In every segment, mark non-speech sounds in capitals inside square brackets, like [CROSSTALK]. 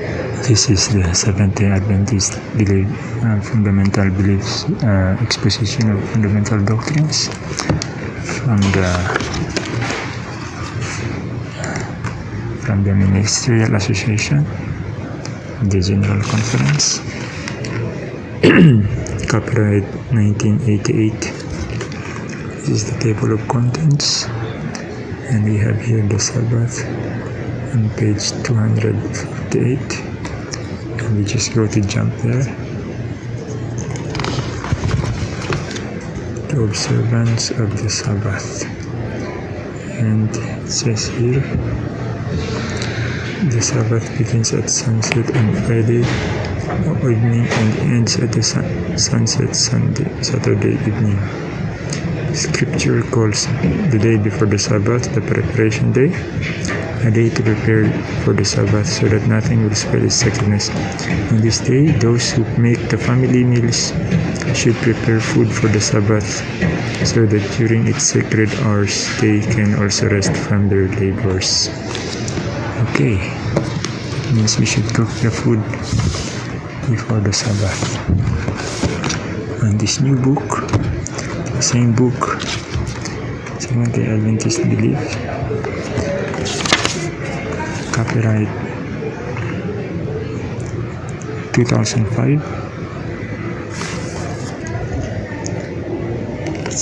This is the Seventh-day Adventist belief, uh, fundamental beliefs, uh, exposition of fundamental doctrines from the from the Ministerial Association, the General Conference, [CLEARS THROAT] copyright 1988. This is the table of contents, and we have here the Sabbath on page 258 and we just go to jump there. The observance of the Sabbath. And it says here the Sabbath begins at sunset on Friday evening and ends at the sun sunset Sunday Saturday evening. Scripture calls the day before the Sabbath the preparation day a day to prepare for the Sabbath so that nothing will spoil its sacredness. On this day, those who make the family meals should prepare food for the Sabbath so that during its sacred hours they can also rest from their labors. Okay, means we should cook the food before the Sabbath. And this new book, the same book, Seventh-day Adventist Belief, copyright 2005 it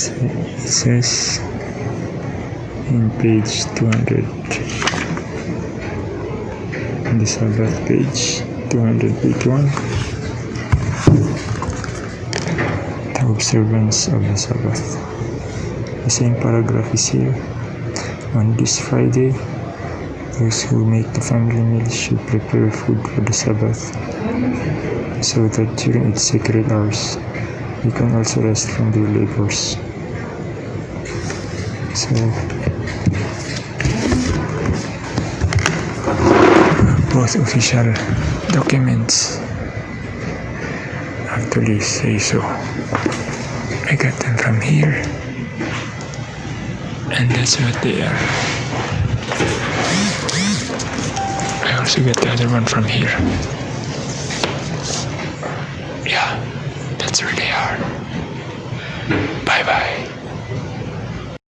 says in page 200 in the Sabbath page 281 the observance of the Sabbath. The same paragraph is here. On this Friday those who make the family meals should prepare food for the Sabbath, so that during its sacred hours, you can also rest from their labors. So, both official documents actually say so. I got them from here, and that's what they are. Also get the other one from here. Yeah, that's where they are. Bye bye.